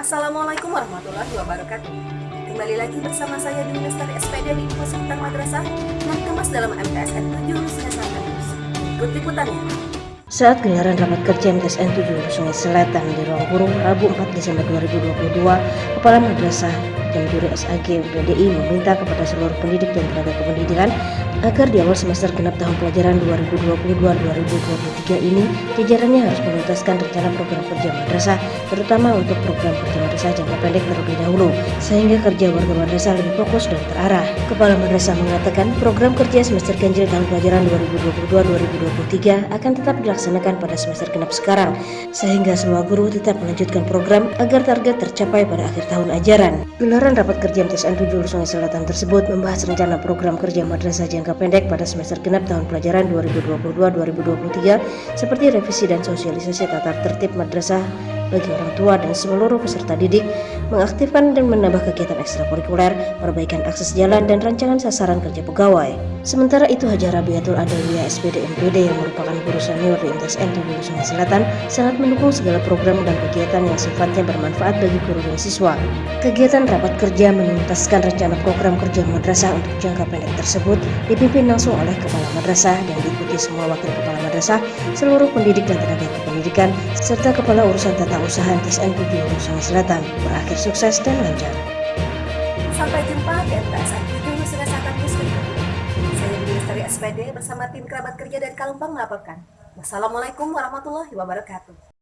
Assalamualaikum warahmatullahi wabarakatuh. Kembali lagi bersama saya di Lestari SPD di Info Seputar Madrasah yang dikemas dalam MTSN 7 Sungai Selatan. Ikut liputannya. Saat gelaran rapat kerja MTSN 7 Sungai Selatan di ruang guru Rabu 4 Desember 2022, Kepala Madrasah dan Juri SAG PDI meminta kepada seluruh pendidik dan tenaga kependidikan agar di awal semester genap tahun pelajaran 2022-2023 ini jajarannya harus menuntaskan rencana program kerja madrasah terutama untuk program kerja madrasah jangka pendek terlebih dahulu sehingga kerja warga madrasah lebih fokus dan terarah. Kepala madrasah mengatakan program kerja semester ganjil tahun pelajaran 2022-2023 akan tetap dilaksanakan pada semester genap sekarang sehingga semua guru tetap melanjutkan program agar target tercapai pada akhir tahun ajaran. Gelaran rapat kerja MTSN 7 Sungai Selatan tersebut membahas rencana program kerja madrasah jangka pendek pada semester genap tahun pelajaran 2022-2023 seperti revisi dan sosialisasi tata tertib madrasah bagi orang tua dan seluruh peserta didik, mengaktifkan dan menambah kegiatan ekstrakurikuler, perbaikan akses jalan dan rancangan sasaran kerja pegawai. Sementara itu Hajar Rabiatul Adawiyah SPD MPD yang merupakan guru senior di MTSN Hulu Sungai Selatan sangat mendukung segala program dan kegiatan yang sifatnya bermanfaat bagi guru dan siswa. Kegiatan rapat kerja menuntaskan rencana program kerja madrasah untuk jangka pendek tersebut dipimpin langsung oleh Kepala Madrasah dan diikuti semua wakil Kepala Madrasah, seluruh pendidik dan tenaga kependidikan, serta Kepala Urusan Tata Usaha TSN 7 Hulu Sungai Selatan berakhir sukses dan lancar. Sampai jumpa di MTSN 7 Sungai Selatan News berikutnya. Saya Budi Lestari SPD bersama tim kerabat kerja dari Kalumpang melaporkan. Wassalamualaikum warahmatullahi wabarakatuh.